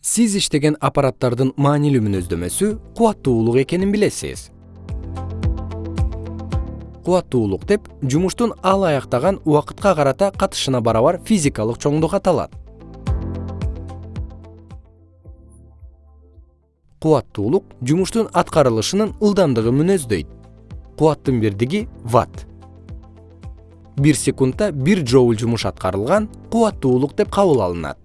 сиз иштеген аппараттардын маанилүү мүнөздөмөсү кубаттуулук экенин билесиз. Кубаттуулук деп жумуштун ал аяктаган убакытка карата катышына барабар физикалык чоңдук аталат. Кубаттуулук жумуштун аткарылышынын ылдамдыгын мүнөздөйт. Кубаттын бирдиги ватт. Бир секундта бир джоуль жумуш аткарылган кубаттуулук деп кабыл алынат.